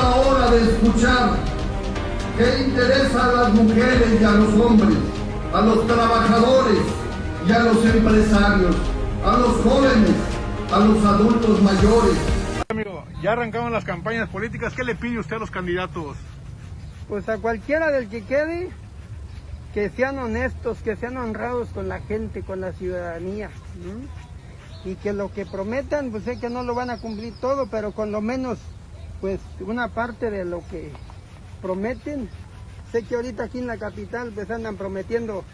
la hora de escuchar. ¿Qué interesa a las mujeres y a los hombres, a los trabajadores y a los empresarios, a los jóvenes, a los adultos mayores? Amigo, ya arrancaron las campañas políticas. ¿Qué le pide usted a los candidatos? Pues a cualquiera del que quede, que sean honestos, que sean honrados con la gente, con la ciudadanía. ¿no? Y que lo que prometan, pues sé que no lo van a cumplir todo, pero con lo menos, pues una parte de lo que prometen. Sé que ahorita aquí en la capital pues andan prometiendo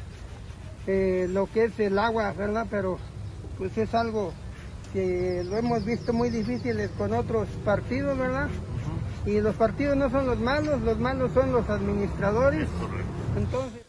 eh, lo que es el agua, ¿verdad? Pero pues es algo que lo hemos visto muy difíciles con otros partidos, ¿verdad? Y los partidos no son los malos, los malos son los administradores. Entonces...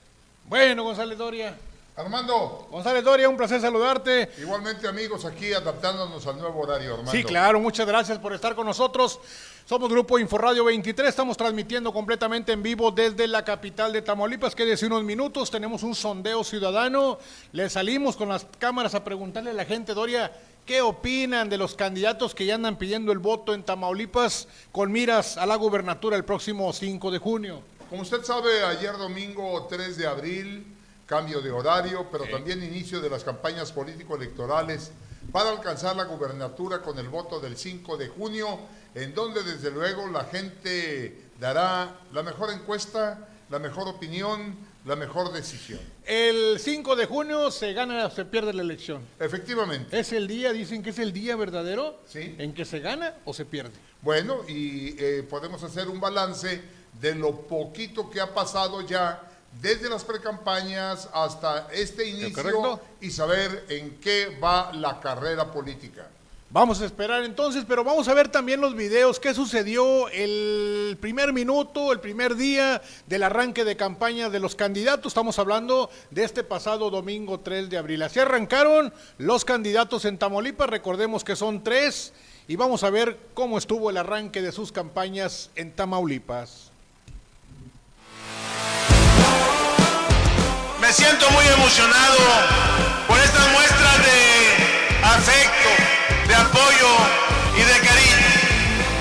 Bueno, González Doria. Armando. González Doria, un placer saludarte. Igualmente amigos, aquí adaptándonos al nuevo horario, Armando. Sí, claro, muchas gracias por estar con nosotros. Somos Grupo Inforradio 23, estamos transmitiendo completamente en vivo desde la capital de Tamaulipas. Quédese unos minutos, tenemos un sondeo ciudadano. Le salimos con las cámaras a preguntarle a la gente, Doria, ¿qué opinan de los candidatos que ya andan pidiendo el voto en Tamaulipas con miras a la gubernatura el próximo 5 de junio? Como usted sabe, ayer domingo 3 de abril, cambio de horario, pero también inicio de las campañas político-electorales para alcanzar la gubernatura con el voto del 5 de junio, en donde desde luego la gente dará la mejor encuesta, la mejor opinión, la mejor decisión. El 5 de junio se gana o se pierde la elección. Efectivamente. ¿Es el día, dicen que es el día verdadero sí. en que se gana o se pierde? Bueno, y eh, podemos hacer un balance de lo poquito que ha pasado ya desde las precampañas hasta este inicio y saber en qué va la carrera política. Vamos a esperar entonces, pero vamos a ver también los videos, qué sucedió el primer minuto, el primer día del arranque de campaña de los candidatos. Estamos hablando de este pasado domingo 3 de abril. Así arrancaron los candidatos en Tamaulipas, recordemos que son tres, y vamos a ver cómo estuvo el arranque de sus campañas en Tamaulipas. Me siento muy emocionado por estas muestras de afecto, de apoyo y de cariño.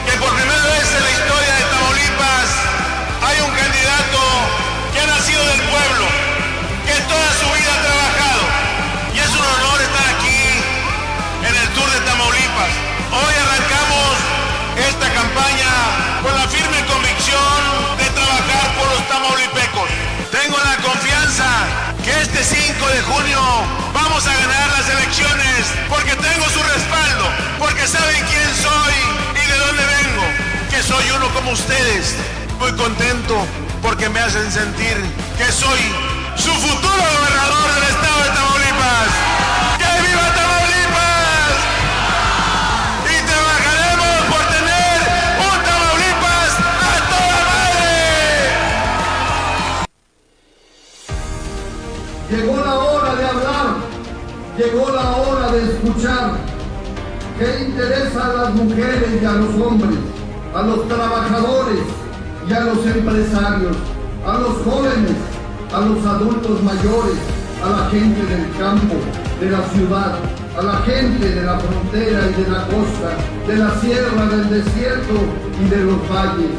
Que por primera vez en la historia de Tamaulipas hay un candidato que ha nacido del pueblo, que toda su vida ha trabajado. Y es un honor estar aquí en el Tour de Tamaulipas. Hoy junio vamos a ganar las elecciones porque tengo su respaldo, porque saben quién soy y de dónde vengo, que soy uno como ustedes. Muy contento porque me hacen sentir que soy su futuro gobernador del estado de Tamaulipas. ¡Que viva Tamaulipas! Y trabajaremos por tener un Tamaulipas a toda madre. Llegó la hora llegó la hora de escuchar. ¿Qué interesa a las mujeres y a los hombres, a los trabajadores y a los empresarios, a los jóvenes, a los adultos mayores, a la gente del campo, de la ciudad, a la gente de la frontera y de la costa, de la sierra, del desierto y de los valles?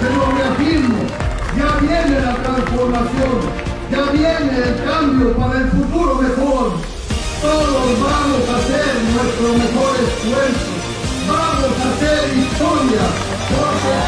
Se lo reafirmo, ya viene la transformación, ya viene el cambio para el futuro mejor. Todos vamos a hacer nuestro mejor esfuerzo. Vamos a hacer historia. Porque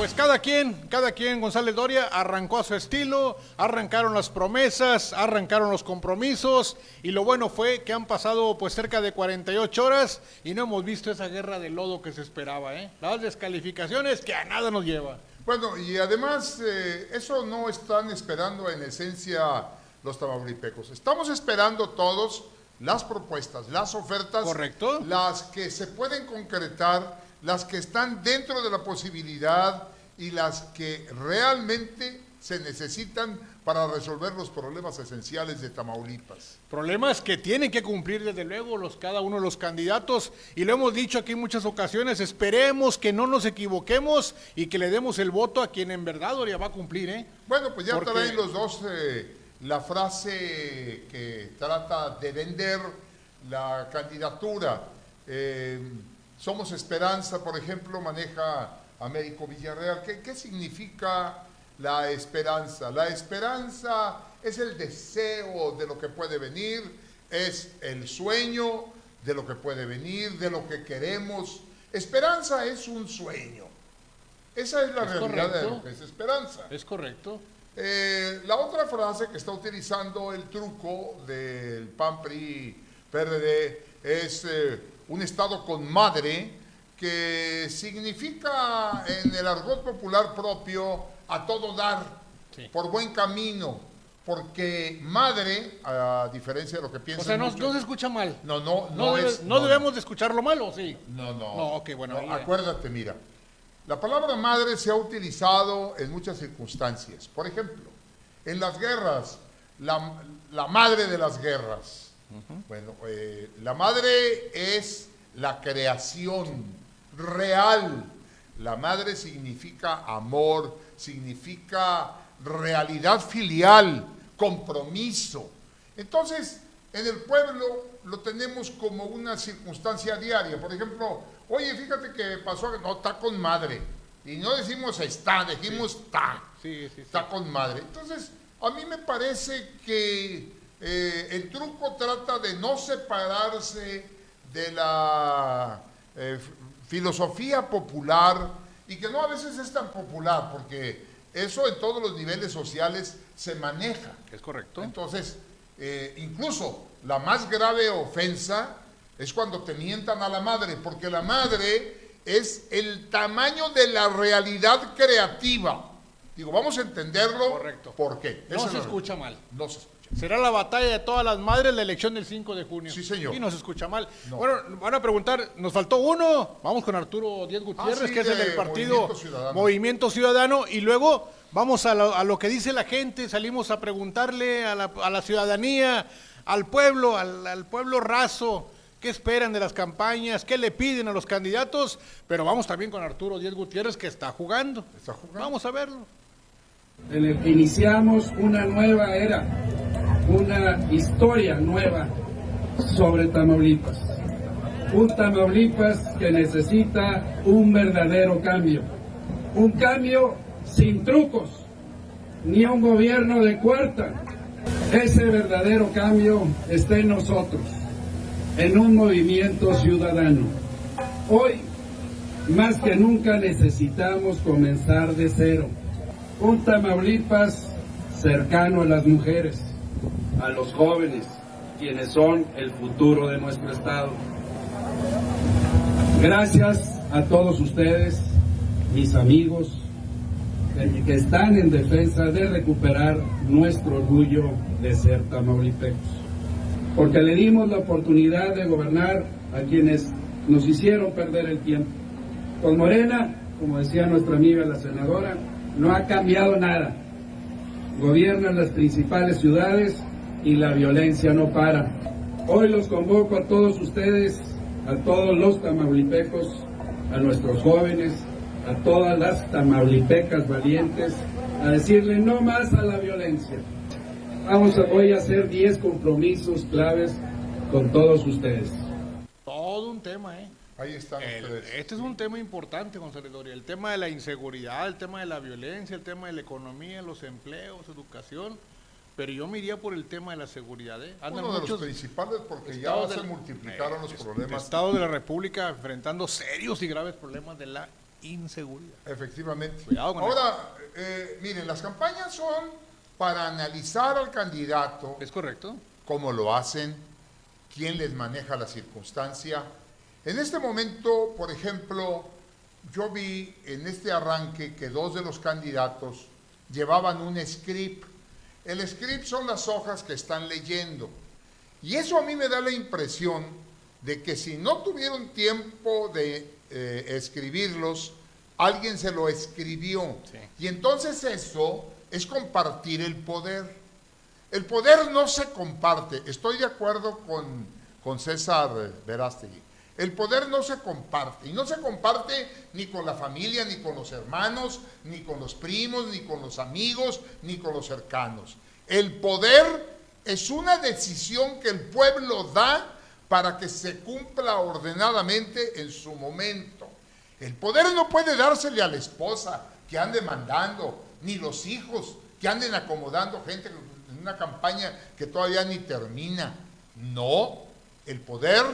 pues cada quien, cada quien, González Doria, arrancó a su estilo, arrancaron las promesas, arrancaron los compromisos, y lo bueno fue que han pasado pues cerca de 48 horas y no hemos visto esa guerra de lodo que se esperaba, ¿eh? Las descalificaciones que a nada nos lleva. Bueno, y además eh, eso no están esperando en esencia los tamaulipecos. Estamos esperando todos las propuestas, las ofertas, Correcto. las que se pueden concretar, las que están dentro de la posibilidad y las que realmente se necesitan para resolver los problemas esenciales de Tamaulipas. Problemas que tienen que cumplir desde luego los, cada uno de los candidatos y lo hemos dicho aquí en muchas ocasiones, esperemos que no nos equivoquemos y que le demos el voto a quien en verdad va a cumplir. ¿eh? Bueno, pues ya traen los dos eh, la frase que trata de vender la candidatura. Eh, somos Esperanza, por ejemplo, maneja Américo Villarreal. ¿Qué, ¿Qué significa la esperanza? La esperanza es el deseo de lo que puede venir, es el sueño de lo que puede venir, de lo que queremos. Esperanza es un sueño. Esa es la realidad de lo que es esperanza. Es correcto. Eh, la otra frase que está utilizando el truco del PAN PRI PRD es eh, un Estado con madre que significa en el argot popular propio a todo dar, por buen camino, porque madre, a diferencia de lo que piensan. O sea, no, se escucha mal. No, no, no, es. No, debemos de escucharlo mal, ¿o sí? No, no. No, ok, bueno. acuérdate, mira. La palabra madre se ha utilizado en muchas circunstancias. Por ejemplo, en las guerras, la, madre de las guerras. Bueno, eh, la madre es la creación real. La madre significa amor, significa realidad filial, compromiso. Entonces, en el pueblo lo tenemos como una circunstancia diaria. Por ejemplo, oye, fíjate que pasó, no, está con madre. Y no decimos está, decimos está. está con madre. Entonces, a mí me parece que eh, el truco trata de no separarse de la eh, filosofía popular y que no a veces es tan popular, porque eso en todos los niveles sociales se maneja. Es correcto. Entonces, eh, incluso la más grave ofensa es cuando te mientan a la madre, porque la madre es el tamaño de la realidad creativa. Digo, vamos a entenderlo. Correcto. ¿Por qué? No se escucha mal. No se escucha. Será la batalla de todas las madres la elección del 5 de junio. Sí, señor. Y no se escucha mal. Bueno, van a preguntar, nos faltó uno. Vamos con Arturo Díaz Gutiérrez, ah, que es el del partido Movimiento Ciudadano. Y luego vamos a lo, que dice la gente. Salimos a preguntarle a la, ciudadanía, al pueblo, al, pueblo raso. ¿Qué esperan de las campañas? ¿Qué le piden a los candidatos? Pero vamos también con Arturo Díaz Gutiérrez que está jugando. Está jugando. Vamos a verlo. En el que iniciamos una nueva era una historia nueva sobre Tamaulipas. Un Tamaulipas que necesita un verdadero cambio. Un cambio sin trucos, ni un gobierno de cuarta. Ese verdadero cambio está en nosotros, en un movimiento ciudadano. Hoy, más que nunca, necesitamos comenzar de cero. Un Tamaulipas cercano a las mujeres, a los jóvenes, quienes son el futuro de nuestro Estado. Gracias a todos ustedes, mis amigos, que están en defensa de recuperar nuestro orgullo de ser tamaulipecos. Porque le dimos la oportunidad de gobernar a quienes nos hicieron perder el tiempo. Con Morena, como decía nuestra amiga la senadora, no ha cambiado nada. Gobiernan las principales ciudades y la violencia no para. Hoy los convoco a todos ustedes, a todos los tamaulipecos, a nuestros jóvenes, a todas las tamaulipecas valientes, a decirle no más a la violencia. Vamos a, voy a hacer 10 compromisos claves con todos ustedes. ¿Eh? Ahí están Este es un tema importante, Gonzalo El tema de la inseguridad, el tema de la violencia, el tema de la economía, los empleos, educación pero yo me iría por el tema de la seguridad. ¿eh? Uno de los principales porque ya se multiplicaron los problemas. Estado de la República enfrentando serios y graves problemas de la inseguridad. Efectivamente. Ahora, eh, miren, las campañas son para analizar al candidato. Es correcto. Cómo lo hacen, quién les maneja la circunstancia. En este momento, por ejemplo, yo vi en este arranque que dos de los candidatos llevaban un script el script son las hojas que están leyendo. Y eso a mí me da la impresión de que si no tuvieron tiempo de eh, escribirlos, alguien se lo escribió. Y entonces eso es compartir el poder. El poder no se comparte. Estoy de acuerdo con, con César Verástegui. El poder no se comparte. Y no se comparte ni con la familia, ni con los hermanos, ni con los primos, ni con los amigos, ni con los cercanos. El poder es una decisión que el pueblo da para que se cumpla ordenadamente en su momento. El poder no puede dársele a la esposa que ande mandando, ni los hijos que anden acomodando gente en una campaña que todavía ni termina. No, el poder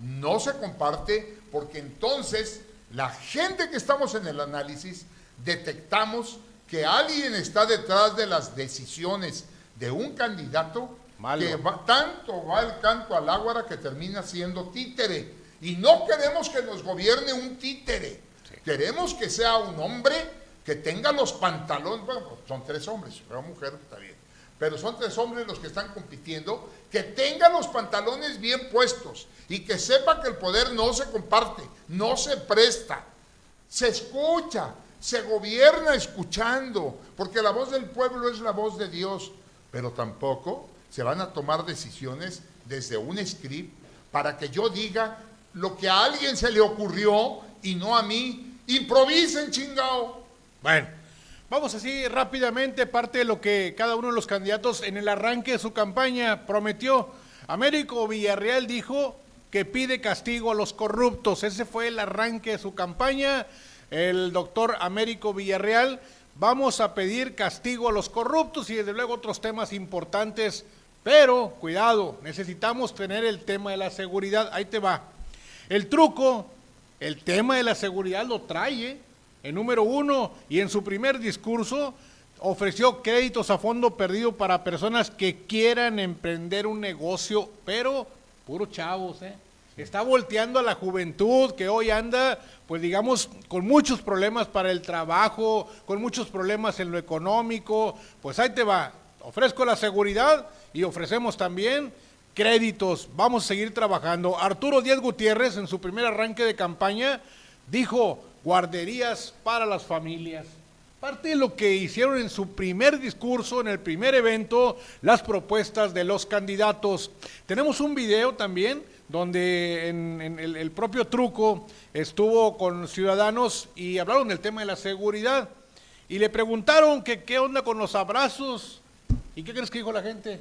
no se comparte porque entonces la gente que estamos en el análisis detectamos que alguien está detrás de las decisiones de un candidato que tanto va el canto al águara que termina siendo títere. Y no queremos que nos gobierne un títere. Queremos que sea un hombre que tenga los pantalones, bueno, son tres hombres, una mujer está bien, pero son tres hombres los que están compitiendo, que tenga los pantalones bien puestos y que sepa que el poder no se comparte, no se presta, se escucha, se gobierna escuchando, porque la voz del pueblo es la voz de Dios, pero tampoco se van a tomar decisiones desde un script para que yo diga lo que a alguien se le ocurrió y no a mí. Improvisen, chingao. Bueno, vamos así rápidamente, parte de lo que cada uno de los candidatos en el arranque de su campaña prometió. Américo Villarreal dijo que pide castigo a los corruptos. Ese fue el arranque de su campaña. El doctor Américo Villarreal, vamos a pedir castigo a los corruptos y desde luego otros temas importantes pero, cuidado, necesitamos tener el tema de la seguridad. Ahí te va. El truco, el tema de la seguridad lo trae ¿eh? En número uno y en su primer discurso ofreció créditos a fondo perdido para personas que quieran emprender un negocio, pero puro chavos, ¿eh? Está volteando a la juventud que hoy anda, pues digamos, con muchos problemas para el trabajo, con muchos problemas en lo económico. Pues ahí te va. Ofrezco la seguridad y ofrecemos también créditos. Vamos a seguir trabajando. Arturo Díaz Gutiérrez, en su primer arranque de campaña, dijo guarderías para las familias. Parte de lo que hicieron en su primer discurso, en el primer evento, las propuestas de los candidatos. Tenemos un video también donde en, el, el, propio truco estuvo con ciudadanos y hablaron del tema de la seguridad. Y le preguntaron que qué onda con los abrazos. ¿Y qué crees que dijo la gente?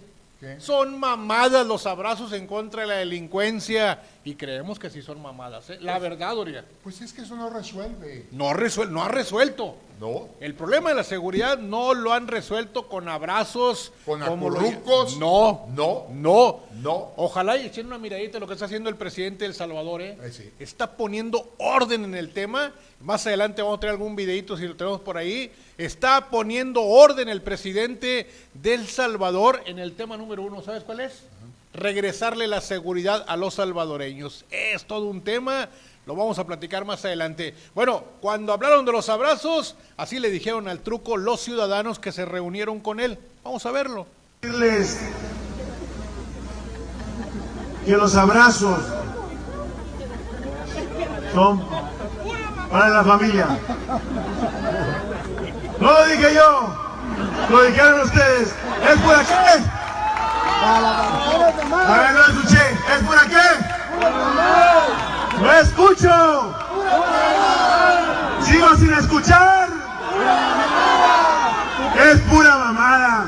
Son mamadas los abrazos en contra de la delincuencia y creemos que sí son mamadas. ¿eh? La pues, verdad, Doria. Pues es que eso no resuelve. No, resuel no ha resuelto. No. El problema de la seguridad no lo han resuelto con abrazos. Con acurrucos. No. No. No. No. Ojalá y echen una miradita a lo que está haciendo el presidente de El Salvador. ¿eh? sí. Está poniendo orden en el tema. Más adelante vamos a traer algún videito si lo tenemos por ahí Está poniendo orden el presidente del Salvador en el tema número uno. ¿Sabes cuál es? Regresarle la seguridad a los salvadoreños. Es todo un tema, lo vamos a platicar más adelante. Bueno, cuando hablaron de los abrazos, así le dijeron al truco los ciudadanos que se reunieron con él. Vamos a verlo. Que los abrazos son para la familia. No lo dije yo, lo dijeron ustedes. ¿Es por qué? A ver, no escuché. ¿Es por qué? No escucho. Sigo sin escuchar. Es pura mamada.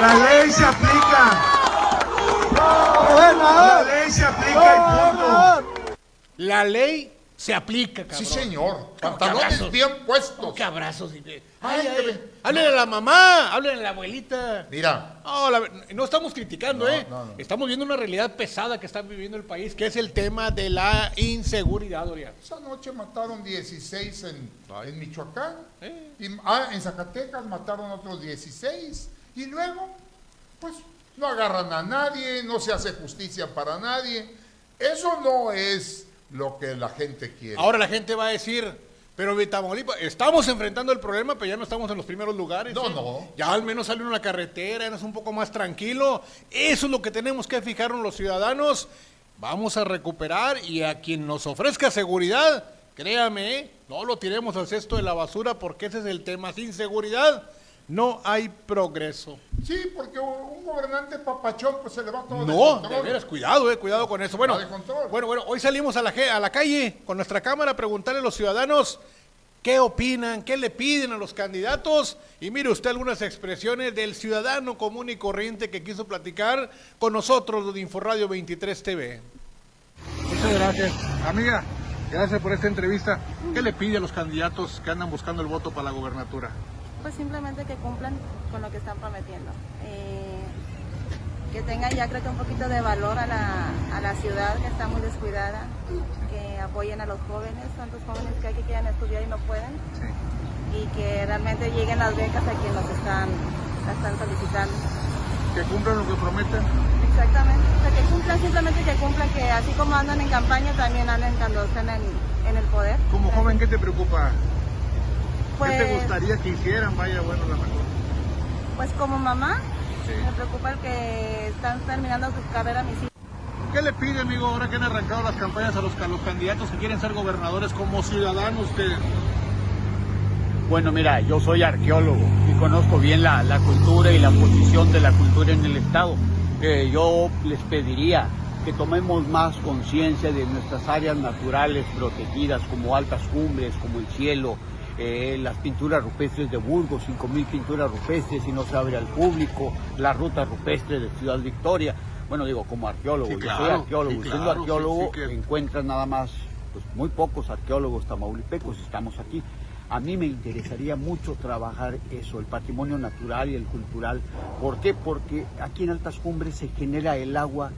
La ley se aplica. La ley se aplica y punto. La ley se aplica, cabrón. Sí, señor. Pantalones bien puestos. ¿Qué abrazos? Ay, ay, háblenle a la mamá, háblenle a la abuelita. Mira. No, no estamos criticando, ¿eh? Estamos viendo una realidad pesada que está viviendo el país, que es el tema de la inseguridad, Doria. Esa noche mataron 16 en, en Michoacán. ¿Eh? Y, ah, en Zacatecas mataron otros 16. Y luego, pues, no agarran a nadie, no se hace justicia para nadie. Eso no es lo que la gente quiere. Ahora la gente va a decir, pero Tamaulipas, estamos enfrentando el problema, pero ya no estamos en los primeros lugares. No, ¿eh? no. Ya al menos sale una carretera, es un poco más tranquilo. Eso es lo que tenemos que fijarnos los ciudadanos. Vamos a recuperar y a quien nos ofrezca seguridad, créame, ¿eh? no lo tiremos al cesto de la basura porque ese es el tema. Sin seguridad no hay progreso. Sí, porque un gobernante papachón pues se le va todo de No, control. de veras, cuidado, eh, cuidado con eso. Bueno, de bueno, bueno, hoy salimos a la, a la calle con nuestra cámara a preguntarle a los ciudadanos qué opinan, qué le piden a los candidatos. Y mire usted algunas expresiones del ciudadano común y corriente que quiso platicar con nosotros de Inforradio 23 TV. Muchas gracias. Amiga, gracias por esta entrevista. ¿Qué le pide a los candidatos que andan buscando el voto para la gobernatura? Pues simplemente que cumplan con lo que están prometiendo. Eh, que tengan ya creo que un poquito de valor a la, a la ciudad que está muy descuidada, que apoyen a los jóvenes, tantos jóvenes que hay que quieren estudiar y no pueden, y que realmente lleguen las becas a quienes los están, la están solicitando. Que cumplan lo que prometen. Exactamente, o sea, que cumplan, simplemente que cumplan, que así como andan en campaña, también anden cuando estén en, en el poder. Como joven, ¿qué te preocupa? Pues- ¿Qué te gustaría que hicieran? Vaya, bueno, la mejor. Pues como mamá, me preocupa el que están terminando su carrera mis hijos. ¿Qué le pide, amigo, ahora que han arrancado las campañas a los, a los candidatos que quieren ser gobernadores como ciudadanos ustedes? Bueno, mira, yo soy arqueólogo y conozco bien la, la cultura y la posición de la cultura en el Estado. Eh, yo les pediría que tomemos más conciencia de nuestras áreas naturales protegidas como altas cumbres, como el cielo, eh, las pinturas rupestres de Burgos, 5.000 pinturas rupestres y no se abre al público, la ruta rupestre de Ciudad Victoria. Bueno, digo, como arqueólogo, Sí, yo soy arqueólogo, sí, siendo arqueólogo sí que- encuentras nada más pues, muy pocos arqueólogos tamaulipecos, estamos aquí. A mí me interesaría mucho trabajar eso, el patrimonio natural y el cultural. ¿Por qué? Porque aquí en Altas Cumbres se genera el agua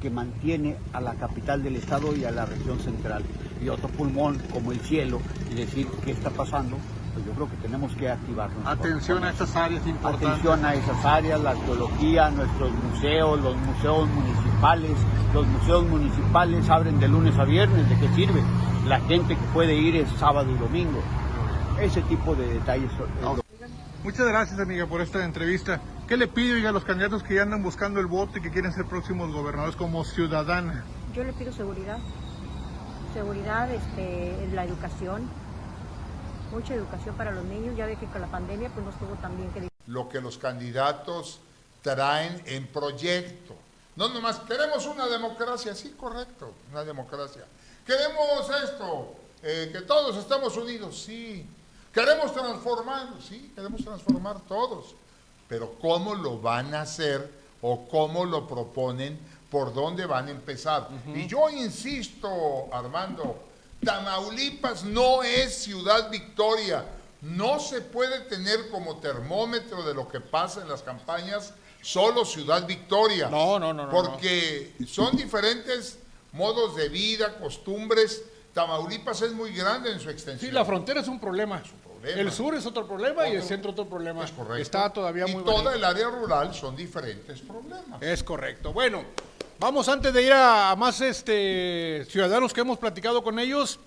que mantiene a la capital del estado y a la región central. Y otro pulmón como el cielo y decir qué está pasando, pues yo creo que tenemos que activarnos. Atención a estas áreas importantes. Atención a esas áreas, la arqueología, nuestros museos, los museos municipales. Los museos municipales abren de lunes a viernes, ¿de qué sirve? La gente que puede ir es sábado y domingo. Ese tipo de detalles. Muchas gracias, amiga, por esta entrevista. ¿Qué le pide oiga, a los candidatos que ya andan buscando el voto y que quieren ser próximos gobernadores como ciudadana? Yo le pido seguridad, seguridad, este, en la educación, mucha educación para los niños. Ya ve que con la pandemia pues no estuvo tan bien que Lo que los candidatos traen en proyecto. No nomás, queremos una democracia, sí, correcto, una democracia. Queremos esto, eh, que todos estemos unidos, sí. Queremos transformar, sí, queremos transformar todos. Pero ¿cómo lo van a hacer o cómo lo proponen? ¿Por dónde van a empezar? Y yo insisto, Armando, Tamaulipas no es Ciudad Victoria. No se puede tener como termómetro de lo que pasa en las campañas solo Ciudad Victoria. No, no, no, no, Porque son diferentes modos de vida, costumbres. Tamaulipas es muy grande en su extensión. Sí, la frontera es un problema. Problema. El sur es otro problema y el centro otro problema. Es correcto. Está todavía y muy toda bonito. el área rural son diferentes problemas. Es correcto. Bueno, vamos antes de ir a, a más este ciudadanos que hemos platicado con ellos,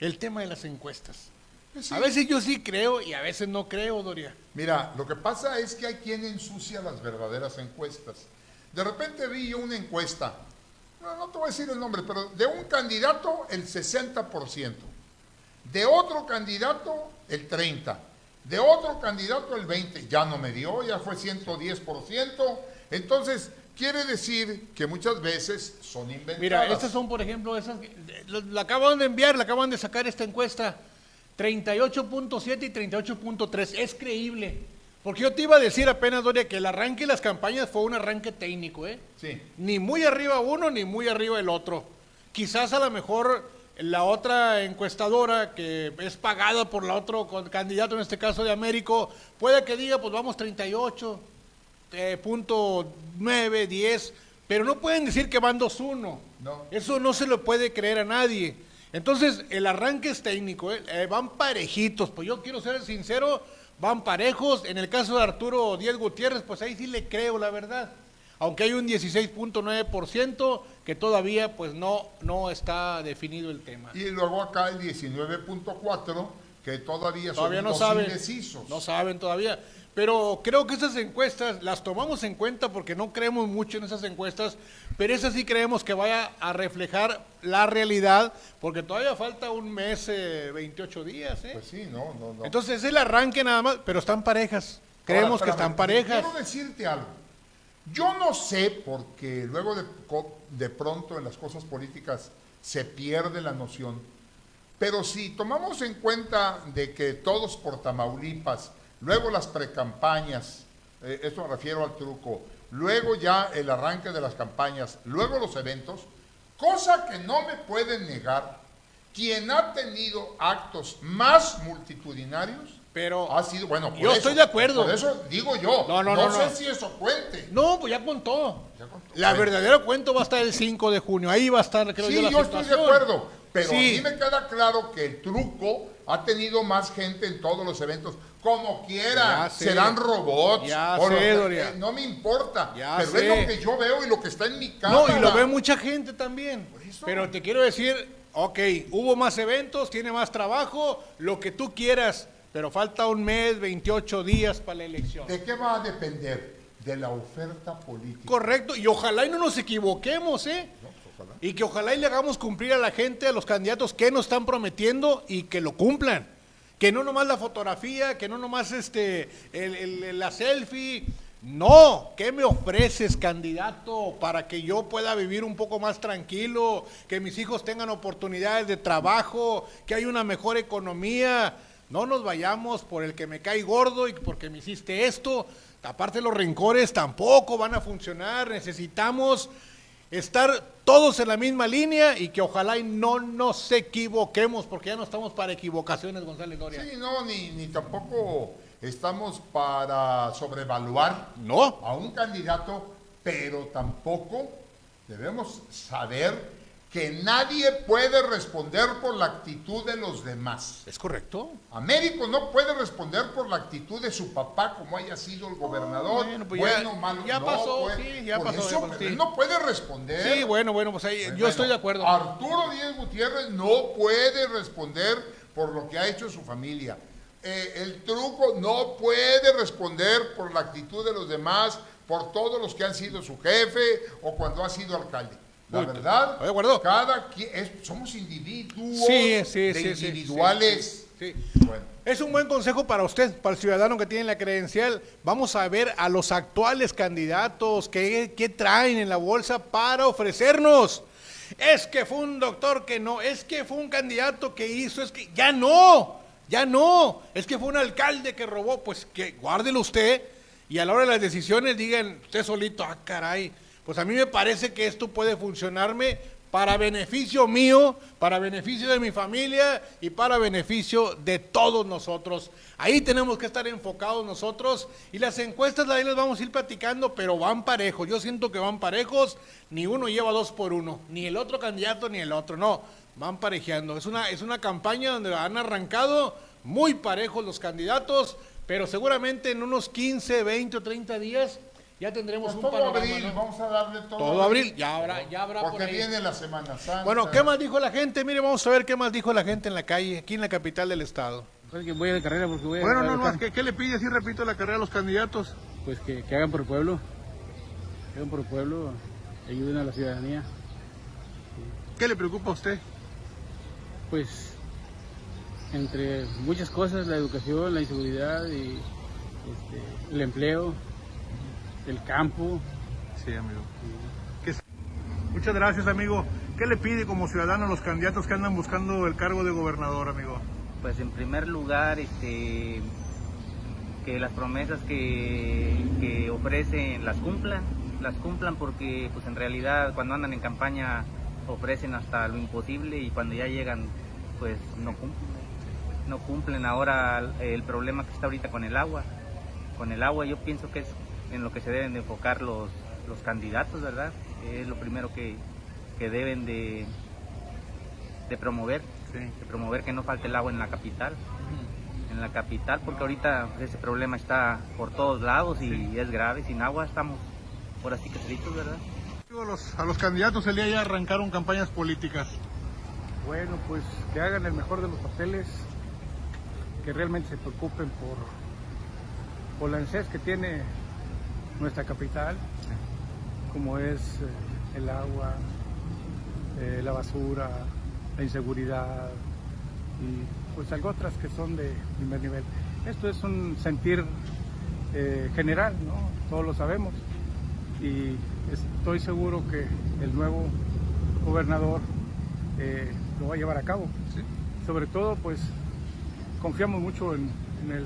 el tema de las encuestas. Sí. A veces yo sí creo y a veces no creo, Doria. Mira, lo que pasa es que hay quien ensucia las verdaderas encuestas. De repente vi yo una encuesta, no, no te voy a decir el nombre, pero de un candidato el 60%, de otro candidato el 30%, de otro candidato el 20%, ya no me dio, ya fue 110%. Entonces, quiere decir que muchas veces son inventadas. Mira, estas son, por ejemplo, esas. que- La, la acaban de enviar, la acaban de sacar esta encuesta. 38.7 y 38.3. Es creíble. Porque yo te iba a decir apenas, Doria, que el arranque de las campañas fue un arranque técnico, ¿eh? Sí. Ni muy arriba uno, ni muy arriba el otro. Quizás a lo mejor la otra encuestadora, que es pagada por la otro candidato, en este caso de Américo, puede que diga, pues vamos 38, eh, punto 9, 10, pero no pueden decir que van 2-1. No. Eso no se lo puede creer a nadie. Entonces, el arranque es técnico, ¿eh? Eh, van parejitos, pues yo quiero ser sincero, van parejos. En el caso de Arturo Díaz Gutiérrez, pues ahí sí le creo la verdad. Aunque hay un 16.9% que todavía pues no, no está definido el tema. Y luego acá el 19.4, que todavía son Todavía no unos saben. indecisos. No saben todavía. Pero creo que esas encuestas las tomamos en cuenta porque no creemos mucho en esas encuestas, pero esas sí creemos que vaya a reflejar la realidad, porque todavía falta un mes, eh, 28 días. ¿eh? Pues sí, no, no, no. Entonces es el arranque nada más, pero están parejas. Creemos Ahora, que están parejas. Quiero decirte algo. Yo no sé, porque luego de, de pronto en las cosas políticas se pierde la noción, pero si tomamos en cuenta de que todos por Tamaulipas, luego las precampañas, eh, esto me refiero al truco, luego ya el arranque de las campañas, luego los eventos, cosa que no me pueden negar, quien ha tenido actos más multitudinarios Pero ha sido, bueno, por yo eso, estoy de acuerdo. Por eso digo yo, No, no, no, no, sé no. si eso cuente. No, pues ya contó. Ya contó. La Bueno, verdadera cuento va a estar el 5 de junio. Ahí va a estar, creo Sí, yo, la yo estoy de acuerdo, pero Sí. a mí me queda claro que el truco ha tenido más gente en todos los eventos, como quiera, sé. serán robots, Ya o sé, lo eh, no me importa, Ya pero sé. es lo que yo veo y lo que está en mi casa. No, y lo ve mucha gente también. eso. Pero te quiero decir, ok, hubo más eventos, tiene más trabajo, lo que tú quieras, pero falta un mes, 28 días para la elección. ¿De qué va a depender? De la oferta política. Correcto, y ojalá y no nos equivoquemos, ¿eh? Ojalá. Y que ojalá y le hagamos cumplir a la gente, a los candidatos que nos están prometiendo y que lo cumplan. Que no nomás la fotografía, que no nomás este, el- el- la selfie. No, ¿qué me ofreces, candidato, para que yo pueda vivir un poco más tranquilo, que mis hijos tengan oportunidades de trabajo, que haya una mejor economía? No nos vayamos por el que me cae gordo y porque me hiciste esto. Aparte los rencores tampoco van a funcionar. Necesitamos estar todos en la misma línea y que ojalá y no nos equivoquemos, porque ya no estamos para equivocaciones, González Doria. Sí, no, ni, ni tampoco estamos para sobrevaluar No, a un candidato, pero tampoco debemos saber que nadie puede responder por la actitud de los demás. es correcto. Américo no puede responder por la actitud de su papá, como haya sido el gobernador. bueno, pues ya- malo, ya no pasó, puede. sí, ya pasó, eso, ya pasó, pero sí. él no puede responder. Sí, bueno, bueno, pues ahí yo Bueno, estoy de acuerdo. Arturo Díaz Gutiérrez no puede responder por lo que ha hecho su familia. Eh, el truco no puede responder por la actitud de los demás, por todos los que han sido su jefe o cuando ha sido alcalde. La verdad, cada quien, es- somos individuos Sí, sí, de sí, sí, individuales. Bueno, Es un buen consejo para usted, para el ciudadano que tiene la credencial. Vamos a ver a los actuales candidatos, qué, qué traen en la bolsa para ofrecernos. Es que fue un doctor que no, es que fue un candidato que hizo, es que ya no, ya no, es que fue un alcalde que robó, pues que guárdelo usted y a la hora de las decisiones digan usted solito, ah caray, pues a mí me parece que esto puede funcionarme para beneficio mío, para beneficio de mi familia y para beneficio de todos nosotros. Ahí tenemos que estar enfocados nosotros y las encuestas ahí les vamos a ir platicando, pero van parejos. Yo siento que van parejos, ni uno lleva dos por uno, ni el otro candidato ni el otro, no, van parejeando. Es una, es una campaña donde han arrancado muy parejos los candidatos, pero seguramente en unos 15, 20 o 30 días ya tendremos pues un todo panorama. abril, ¿no? vamos a darle todo, Todo abril, ya habrá, ya habrá por Porque ahí. viene la Semana Santa. Bueno, ¿qué más dijo la gente? Mire, vamos a ver qué más dijo la gente en la calle, aquí en la capital del estado. Que voy a de carrera porque voy a Bueno, no, no. ¿qué, qué le pide, si repito, la carrera a los candidatos? Pues que, que hagan por el pueblo, que hagan por el pueblo, ayuden a la ciudadanía. ¿Qué le preocupa a usted? Pues entre muchas cosas, la educación, la inseguridad y este, el empleo, el campo. Sí, amigo. Muchas gracias, amigo. ¿Qué le pide como ciudadano a los candidatos que andan buscando el cargo de gobernador, amigo? Pues en primer lugar, este, que las promesas que, que ofrecen las cumplan, las cumplan porque pues en realidad cuando andan en campaña ofrecen hasta lo imposible y cuando ya llegan pues no cumplen. No cumplen ahora el problema que está ahorita con el agua. Con el agua yo pienso que es en lo que se deben de enfocar los, los candidatos, ¿verdad? Es lo primero que, que deben de, de promover, de promover que no falte el agua en la capital, en la capital, porque ahorita ese problema está por todos lados y es grave, sin agua estamos por así que fritos, ¿verdad? A los, a los candidatos el día ya arrancaron campañas políticas. Bueno, pues que hagan el mejor de los papeles, que realmente se preocupen por, por la necesidad que tiene nuestra capital, como es eh, el agua, eh, la basura, la inseguridad y pues algo otras que son de primer nivel. Esto es un sentir eh, general, ¿no? todos lo sabemos y estoy seguro que el nuevo gobernador eh, lo va a llevar a cabo. Sobre todo, pues confiamos mucho en, el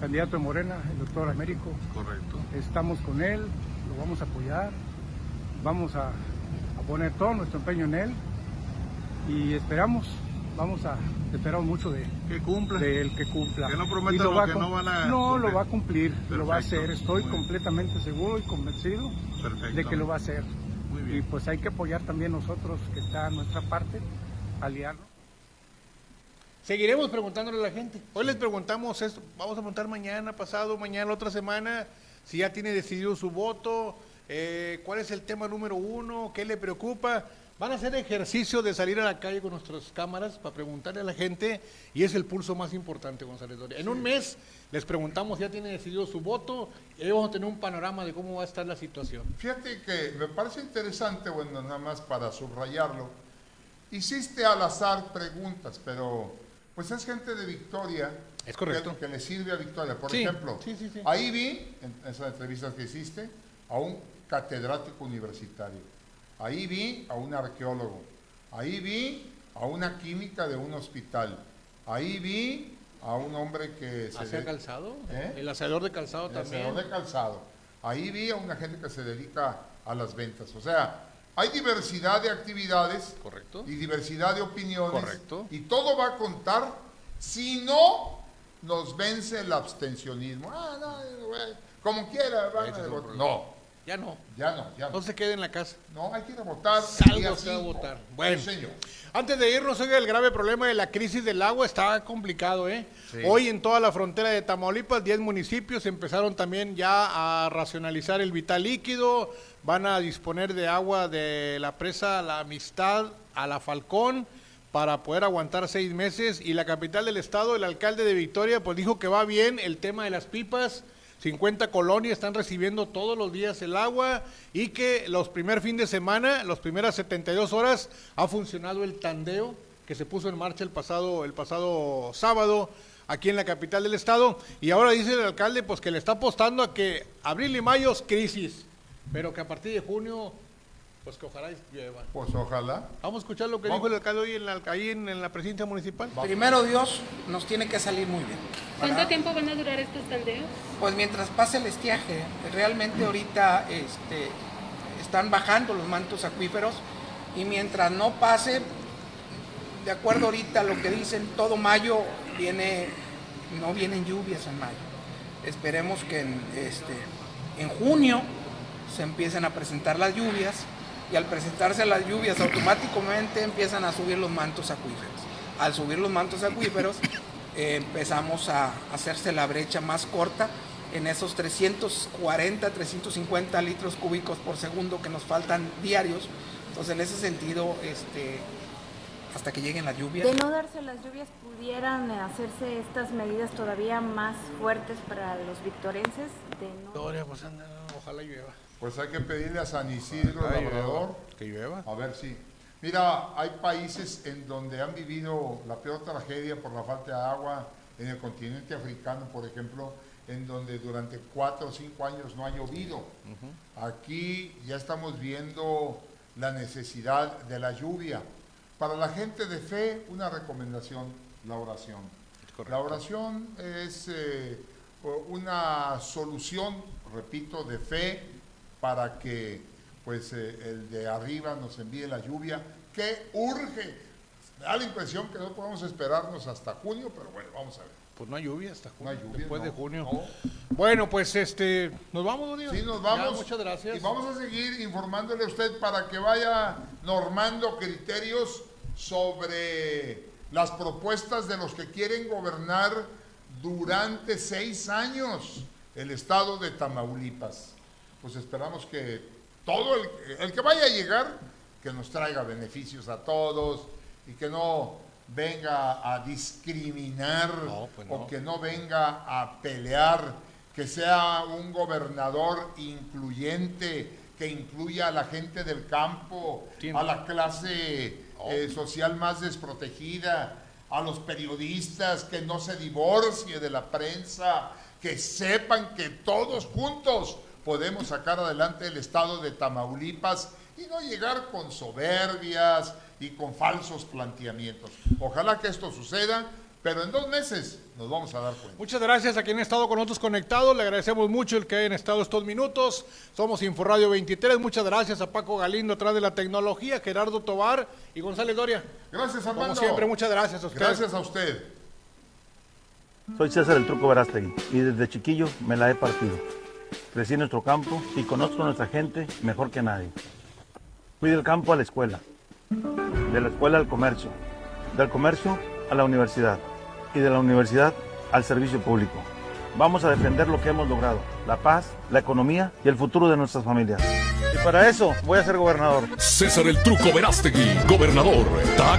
candidato de Morena, el doctor Américo. Correcto. Estamos con él, lo vamos a apoyar, vamos a, a poner todo nuestro empeño en él y esperamos vamos a esperar mucho de que cumpla de él que cumpla que no prometa lo, lo que no van a no lo va a cumplir Perfecto. lo va a hacer estoy completamente seguro y convencido Perfecto. de que lo va a hacer Muy bien. y pues hay que apoyar también nosotros que está a nuestra parte aliarnos Seguiremos preguntándole a la gente. Hoy les preguntamos esto, vamos a preguntar mañana, pasado, mañana, la otra semana, si ya tiene decidido su voto, eh, cuál es el tema número uno, qué le preocupa. Van a hacer ejercicio de salir a la calle con nuestras cámaras para preguntarle a la gente y es el pulso más importante, González Doria. En un mes les preguntamos, ya tiene decidido su voto y ahí vamos a tener un panorama de cómo va a estar la situación. Fíjate que me parece interesante, bueno, nada más para subrayarlo. Hiciste al azar preguntas, pero pues es gente de Victoria. Es correcto. Que, que le sirve a Victoria. Por Sí, ejemplo, sí, sí, sí. ahí vi, en esas entrevistas que hiciste, a un catedrático universitario. Ahí vi a un arqueólogo. Ahí vi a una química de un hospital. Ahí vi a un hombre que se... ¿Hacer de- calzado? ¿Eh? El hacedor de calzado el también. hacedor de calzado. Ahí vi a una gente que se dedica a las ventas. O sea, hay diversidad de actividades Correcto. y diversidad de opiniones. Correcto. Y todo va a contar si no nos vence el abstencionismo. Ah, no, güey, como quiera, van a votar. No, Ya no. ya no, ya no. No se quede en la casa. No, hay que ir a votar. Salga usted a votar. Bueno. Sí, señor. Antes de irnos, oiga, el grave problema de la crisis del agua está complicado, ¿eh? Hoy en toda la frontera de Tamaulipas, 10 municipios empezaron también ya a racionalizar el vital líquido, van a disponer de agua de la presa La Amistad a la Falcón para poder aguantar seis meses. Y la capital del estado, el alcalde de Victoria, pues dijo que va bien el tema de las pipas, 50 colonias están recibiendo todos los días el agua y que los primer fin de semana, las primeras 72 horas, ha funcionado el tandeo que se puso en marcha el pasado, el pasado sábado aquí en la capital del estado. Y ahora dice el alcalde pues que le está apostando a que abril y mayo es crisis, pero que a partir de junio, pues que ojalá llueva. Pues ojalá. Vamos a escuchar lo que dijo el alcalde hoy en la, ahí en, en la presidencia municipal. Primero Dios nos tiene que salir muy bien. ¿Cuánto ¿verdad? tiempo van a durar estos tandeos? Pues mientras pase el estiaje, realmente ahorita este, están bajando los mantos acuíferos y mientras no pase, de acuerdo ahorita a lo que dicen, todo mayo viene, no vienen lluvias en mayo. Esperemos que en, este, en junio se empiecen a presentar las lluvias y al presentarse las lluvias automáticamente empiezan a subir los mantos acuíferos. Al subir los mantos acuíferos eh, empezamos a hacerse la brecha más corta en esos 340, 350 litros cúbicos por segundo que nos faltan diarios. Entonces en ese sentido, este, hasta que lleguen las lluvias. De no darse las lluvias, ¿pudieran hacerse estas medidas todavía más fuertes para los victorenses? De no... Victoria, pues anda, ojalá llueva. Pues hay que pedirle a San Isidro, Ojalá Labrador, Que llueva. A ver si. Mira, hay países en donde han vivido la peor tragedia por la falta de agua, en el continente africano, por ejemplo, en donde durante cuatro o cinco años no ha llovido. Aquí ya estamos viendo la necesidad de la lluvia. Para la gente de fe, una recomendación, la oración. La oración es eh, una solución, repito, de fe para que pues eh, el de arriba nos envíe la lluvia que urge. Me da la impresión que no podemos esperarnos hasta junio, pero bueno, vamos a ver. Pues no hay lluvia hasta junio, No hay lluvia, después de junio. no. Bueno, pues este, nos vamos, Diego? Sí, nos Ya, vamos. muchas gracias. Y vamos a seguir informándole a usted para que vaya normando criterios sobre las propuestas de los que quieren gobernar durante seis años el estado de Tamaulipas. Pues esperamos que todo el, el que vaya a llegar, que nos traiga beneficios a todos y que no venga a discriminar pues o que no venga a pelear, que sea un gobernador incluyente, que incluya a la gente del campo, a la clase eh, social más desprotegida, a los periodistas, que no se divorcie de la prensa, que sepan que todos juntos podemos sacar adelante el estado de Tamaulipas y no llegar con soberbias y con falsos planteamientos. Ojalá que esto suceda, pero en dos meses nos vamos a dar cuenta. Muchas gracias a quienes han estado con nosotros conectados. Le agradecemos mucho el que hayan estado estos minutos. Somos Inforradio 23. Muchas gracias a Paco Galindo atrás de la tecnología, Gerardo Tobar y González Doria. Gracias, Armando. Como siempre, muchas gracias a usted. Gracias a usted. Soy César el Truco Verástegui y desde chiquillo me la he partido. Crecí en nuestro campo y conozco a nuestra gente mejor que nadie. Fui del campo a la escuela, de la escuela al comercio, del comercio a la universidad y de la universidad al servicio público. Vamos a defender lo que hemos logrado, la paz, la economía y el futuro de nuestras familias. Y para eso voy a ser gobernador. César el Truco Verástegui, gobernador. Está.